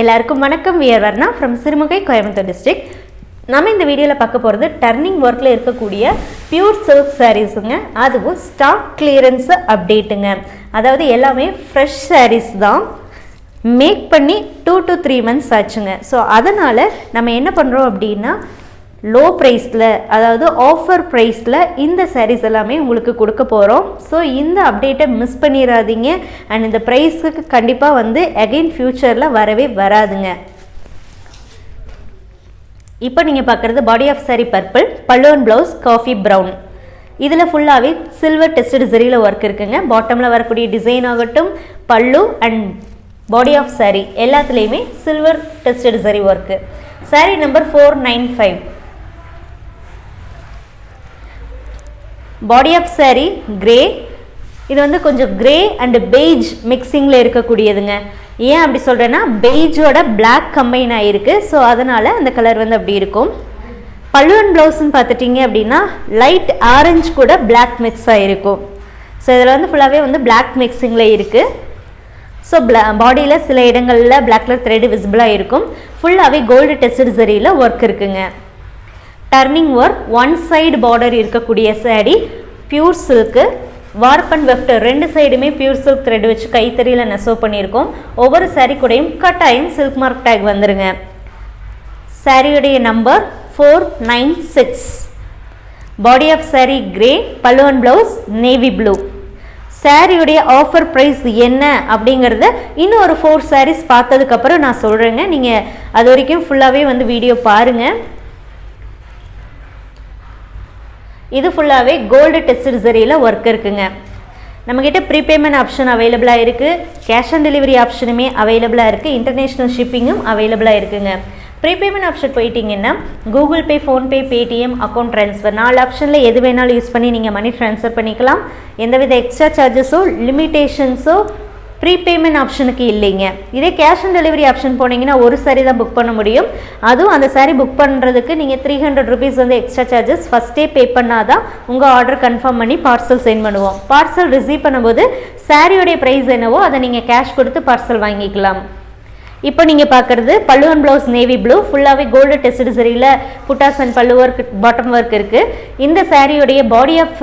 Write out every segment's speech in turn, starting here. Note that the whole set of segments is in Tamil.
எல்லாருக்கும் வணக்கம். We're Varna from Sirumugai Coimbatore district நம்ம இந்த வீடியோவில் பார்க்க போகிறது டர்னிங் ஒர்க்கில் இருக்கக்கூடிய பியூர் சில்க் சாரீஸுங்க அதுவும் ஸ்டாக் கிளியரன்ஸு அப்டேட்டுங்க அதாவது எல்லாமே ஃப்ரெஷ் சாரீஸ் தான். மேக் பண்ணி டூ டு த்ரீ மந்த்ஸ் ஆச்சுங்க. ஸோ அதனால் நம்ம என்ன பண்ணுறோம் அப்படின்னா லோ ப்ரைஸில் அதாவது ஆஃபர் ப்ரைஸில் இந்த சாரீஸ் எல்லாமே உங்களுக்கு கொடுக்க போகிறோம் ஸோ இந்த அப்டேட்டை மிஸ் பண்ணிடாதீங்க அண்ட் இந்த ப்ரைஸுக்கு கண்டிப்பாக வந்து அகெயின் ஃப்யூச்சரில் வரவே வராதுங்க. இப்போ நீங்கள் பார்க்குறது பாடி ஆஃப் சாரி பர்பிள் பல்லுவன் ப்ளவுஸ் காஃபி ப்ரௌன் இதில் ஃபுல்லாகவே சில்வர் டெஸ்டட் ஜெரியில் ஒர்க் இருக்குங்க. பாட்டமில் வரக்கூடிய டிசைன் ஆகட்டும் pallu and body of sari எல்லாத்துலேயுமே silver tested zari work sari number four nine five body of saree grey இது வந்து கொஞ்சம் கிரே அண்டு பெய்ஜ் மிக்சிங்கில் இருக்கக்கூடியதுங்க. ஏன் அப்படி சொல்கிறேன்னா பெய்ஜோட பிளாக் கம்பைன் ஆகிருக்கு ஸோ அதனால் அந்த கலர் வந்து அப்படி இருக்கும். பல்லுவன் ப்ளவுஸ்ன்னு பார்த்துட்டிங்க அப்படின்னா லைட் ஆரஞ்சு கூட பிளாக் மிக்ஸ் ஆகிருக்கும் ஸோ இதில் வந்து ஃபுல்லாகவே வந்து பிளாக் மிக்சிங்கில் இருக்குது ஸோ பிளா பாடியில் சில இடங்களில் பிளாக் கலர் த்ரெட் விசிபிளாக இருக்கும். ஃபுல்லாகவே கோல்டு டெஸ்டட் சரியில் ஒர்க் இருக்குங்க. Turning work one side border இருக்கக்கூடிய sari pure silk warp and weft ரெண்டு சைடுமே பியூர் சில்க் த்ரெட் வச்சு கைத்தறியில் நெசவு பண்ணியிருக்கோம். ஒவ்வொரு சாரீ கூடயும் கட்டாயம் சில்க் மார்க் டேக் வந்துருங்க. சாரியுடைய number four nine six body of sari grey பல்லுவன் ப்ளவுஸ் நேவி ப்ளூ சாரியுடைய ஆஃபர் ப்ரைஸ் என்ன அப்படிங்கிறத இன்னும் ஒரு ஃபோர் சாரீஸ் பார்த்ததுக்கப்புறம் நான் சொல்கிறேங்க நீங்கள் அது வரைக்கும் ஃபுல்லாகவே வந்து வீடியோ பாருங்கள் இது ஃபுல்லாகவே கோல்டு டெஸ்ட் சரியில் ஒர்க் இருக்குங்க. நம்மக்கிட்ட ப்ரீபேமெண்ட் ஆப்ஷன் அவைலபிளாக இருக்குது கேஷ் ஆன் டெலிவரி ஆப்ஷனுமே அவைலபிளாக இருக்குது இன்டர்நேஷ்னல் ஷிப்பிங்கும் அவைலபிளாக இருக்குங்க. ப்ரீபேமெண்ட் ஆப்ஷன் போயிட்டீங்கன்னா Google Pay PhonePe Paytm account transfer நாலு ஆப்ஷனில் எது வேணாலும் யூஸ் பண்ணி நீங்கள் மணி ட்ரான்ஸ்ஃபர் பண்ணிக்கலாம். எந்தவித எக்ஸ்ட்ரா சார்ஜஸோ லிமிட்டேஷன்ஸோ ப்ரீபேமெண்ட் ஆப்ஷனுக்கு இல்லைங்க. இதே கேஷ் ஆன் டெலிவரி ஆப்ஷன் போனீங்கன்னா ஒரு சாரி தான் புக் பண்ண முடியும். அதுவும் அந்த சாரி புக் பண்ணுறதுக்கு நீங்கள் த்ரீ ஹண்ட்ரட் ருபீஸ் வந்து எக்ஸ்ட்ரா சார்ஜஸ் ஃபஸ்ட்டே பே பண்ணால் தான் உங்கள் ஆர்டர் கன்ஃபார்ம் பண்ணி பார்சல் சென்ட் பண்ணுவோம். பார்சல் ரிசீவ் பண்ணும்போது சாரியோடைய ப்ரைஸ் என்னவோ அதை நீங்கள் கேஷ் கொடுத்து பார்சல் வாங்கிக்கலாம். இப்போ நீங்கள் பார்க்குறது பல்லுவன் ப்ளவுஸ் நேவி ப்ளூ ஃபுல்லாகவே gold test சரியில் buttas and pallu work bottom work இருக்குது இந்த சாரியோடைய பாடி ஆஃப்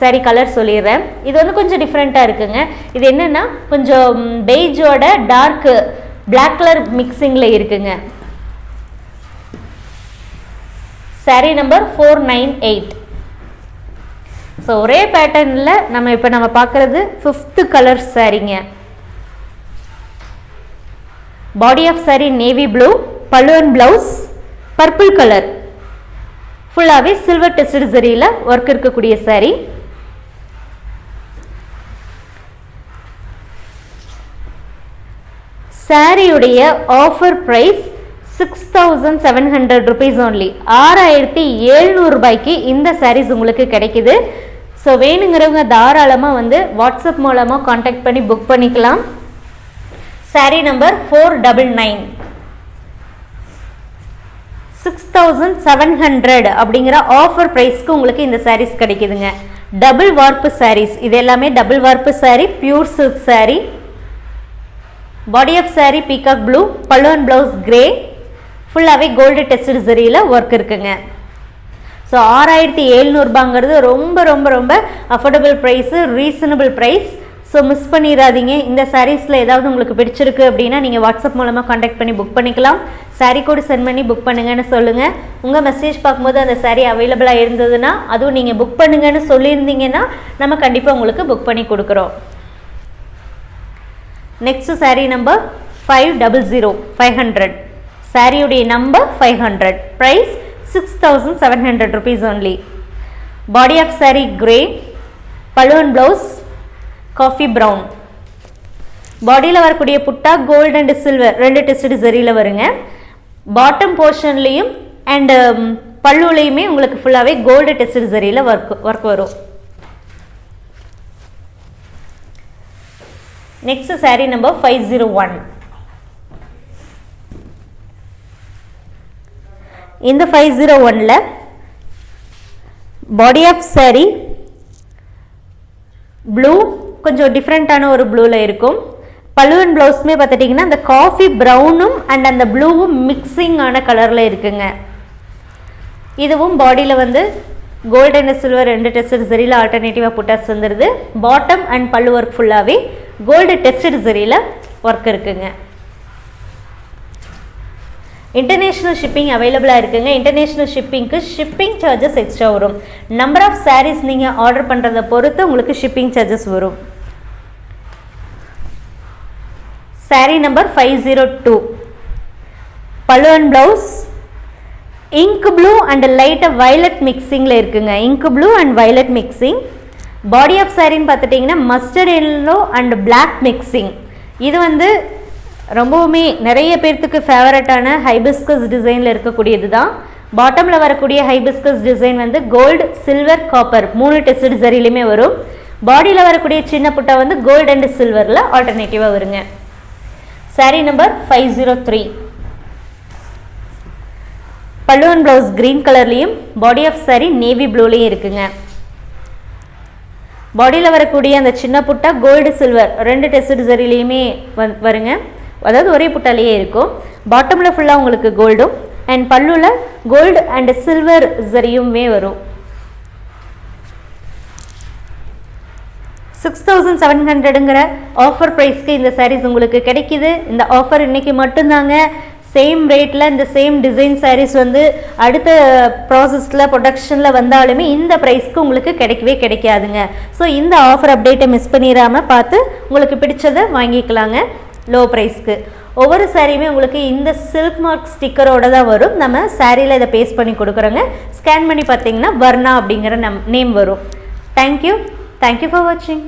சாரி கலர் சொல்லிடுறேன். இது வந்து கொஞ்சம் டிஃப்ரெண்ட்டாக இருக்குங்க. இது என்னென்னா கொஞ்சம் பெய்ஜோட டார்க் பிளாக் கலர் மிக்சிங்கில் இருக்குங்க. Sari number four nine eight so ஒரே பேட்டர்னில் நம்ம இப்போ நம்ம பார்க்குறது ஃபிஃப்த்து கலர் சாரிங்க body of sari navy blue பல்லுவன் ப்ளவுஸ் பர்பிள் கலர் ஃபுல்லாகவே சில்வர் டெஸ்டட் சரியில் ஒர்க் இருக்கக்கூடிய saree சாரியுடைய offer price six thousand seven hundred rupees only ஆறாயிரத்தி எழுநூறுபாய்க்கு இந்த சாரீஸ் உங்களுக்கு கிடைக்குது. ஸோ வேணுங்கிறவங்க தாராளமாக வந்து வாட்ஸ்அப் மூலமாக காண்டாக்ட் பண்ணி புக் பண்ணிக்கலாம். Sari number four double nine six thousand seven hundred அப்படிங்கிற ஆஃபர் ப்ரைஸ்க்கு உங்களுக்கு இந்த சாரீஸ் கிடைக்குதுங்க. டபுள் வார்ப்பு சாரீஸ் இது எல்லாமே double warp sari pure silk sari body of sari peacock blue பல்லுவன் ப்ளவுஸ் கிரே ஃபுல்லாகவே கோல்டு டெஸ்டட் சரியில் ஒர்க் இருக்குங்க. ஸோ ஆறாயிரத்தி எழுநூறுபாங்கிறது ரொம்ப ரொம்ப ரொம்ப affordable price reasonable price so miss பண்ணிடாதீங்க இந்த சாரீஸில் ஏதாவது உங்களுக்கு பிடிச்சிருக்கு அப்படின்னா நீங்கள் வாட்ஸ்அப் மூலமாக காண்டாக்ட் பண்ணி புக் பண்ணிக்கலாம். சாரீ கோடு சென்ட் பண்ணி புக் பண்ணுங்கன்னு சொல்லுங்கள் உங்கள் மெசேஜ் பார்க்கும்போது அந்த சாரீ அவைலபிளாக இருந்ததுன்னா அதுவும் நீங்கள் புக் பண்ணுங்கன்னு சொல்லியிருந்தீங்கன்னா நம்ம கண்டிப்பாக உங்களுக்கு புக் பண்ணி கொடுக்குறோம். Next saree number five double zero five hundred சாரியுடைய number five hundred price six thousand seven hundred rupees only body of saree grey balloon blouse coffee brown. பாடியில் வரக்கூடிய புட்டா கோல்டு அண்ட் சில்வர் ரெண்டு டெஸ்ட் சரியில் வருங்க. பாட்டம் போர்ஷன்லேயும் அண்டு பல்லுலையுமே உங்களுக்கு ஃபுல்லாகவே கோல்டு டெஸ்ட் சரியில் ஒர்க் ஒர்க் வரும். Next saree number five zero one இந்த ஃபைவ் ஜீரோ ஒனில் பாடி ஆஃப் saree ப்ளூ கொஞ்சம் டிஃப்ரெண்ட்டான ஒரு ப்ளூவில் இருக்கும். பல்லுவன் ப்ளவுஸுமே பார்த்துட்டிங்கன்னா அந்த காஃபி ப்ரௌனும் அண்ட் அந்த ப்ளூவும் மிக்சிங்கான கலரில் இருக்குங்க. இதுவும் பாடியில் வந்து கோல்டு அண்ட் சில்வர் ரெண்டு டெஸ்டட் சரியில் ஆல்டர்னேட்டிவாக புட்டாஸ் வந்துடுது பாட்டம் அண்ட் பல்லு ஒர்க் ஃபுல்லாகவே கோல்டு டெஸ்டட் சரியில் ஒர்க் இருக்குங்க. இன்டர்நேஷ்னல் ஷிப்பிங் அவைலபிளாக இருக்குங்க. இன்டர்நேஷ்னல் ஷிப்பிங்க்கு ஷிப்பிங் சார்ஜஸ் எக்ஸ்ட்ரா வரும். நம்பர் ஆஃப் சாரீஸ் நீங்கள் ஆர்டர் பண்ணுறதை பொறுத்து உங்களுக்கு ஷிப்பிங் சார்ஜஸ் வரும். Saree number five zero two pallu and blouse ink blue and லைட்டாக வைலட் மிக்சிங்கில் இருக்குங்க. Ink blue and violet mixing body of சாரின்னு பார்த்துட்டிங்கன்னா mustard yellow and black mixing இது வந்து ரொம்பவுமே நிறைய பேர்த்துக்கு ஃபேவரட்டான ஹைபிஸ்கஸ் டிசைனில் இருக்கக்கூடியது தான். பாட்டமில் வரக்கூடிய ஹைபிஸ்கஸ் டிசைன் வந்து கோல்டு சில்வர் காப்பர் மூணு டெஸ்ட் சரிலையுமே வரும். பாடியில் வரக்கூடிய சின்ன புட்டா வந்து கோல்டு அண்ட் சில்வரில் ஆல்டர்னேட்டிவாக வருங்க. Sari number five zero three பல்லுவன் ப்ளவுஸ் க்ரீன் கலர்லேயும் பாடி ஆஃப் சாரி நேவி ப்ளூலேயும் இருக்குங்க. பாடியில் வரக்கூடிய அந்த சின்ன புட்டா கோல்டு சில்வர் ரெண்டு டெஸ்ட் சரிலையுமே வந் வருங்க. அதாவது ஒரே புட்டாலேயே இருக்கும். பாட்டமில் ஃபுல்லாக உங்களுக்கு கோல்டும் அண்ட் பல்லுவில் கோல்டு அண்ட் சில்வர் சரியுமே வரும். சிக்ஸ் தௌசண்ட் செவன் ஹண்ட்ரடுங்கிற ஆஃபர் ப்ரைஸ்க்கு இந்த சாரீஸ் உங்களுக்கு கிடைக்கிது. இந்த ஆஃபர் இன்னைக்கு மட்டும்தாங்க. சேம் ரேட்டில் இந்த சேம் டிசைன் சாரீஸ் வந்து அடுத்த ப்ராசஸில் ப்ரொடக்ஷனில் வந்தாலுமே இந்த ப்ரைஸ்க்கு உங்களுக்கு கிடைக்கவே கிடைக்காதுங்க. ஸோ இந்த ஆஃபர் அப்டேட்டை மிஸ் பண்ணிடாமல் பார்த்து உங்களுக்கு பிடிச்சதை வாங்கிக்கலாங்க. லோ ப்ரைஸ்க்கு ஒவ்வொரு சாரியுமே உங்களுக்கு இந்த சில்க் மார்க் ஸ்டிக்கரோட தான் வரும். நம்ம சாரியில் இதை பேஸ்ட் பண்ணி கொடுக்குறோங்க. ஸ்கேன் பண்ணி பார்த்தீங்கன்னா வர்ணா அப்படிங்கிற நம் நேம் வரும். தேங்க்யூ தேங்க்யூ ஃபார் வாட்சிங்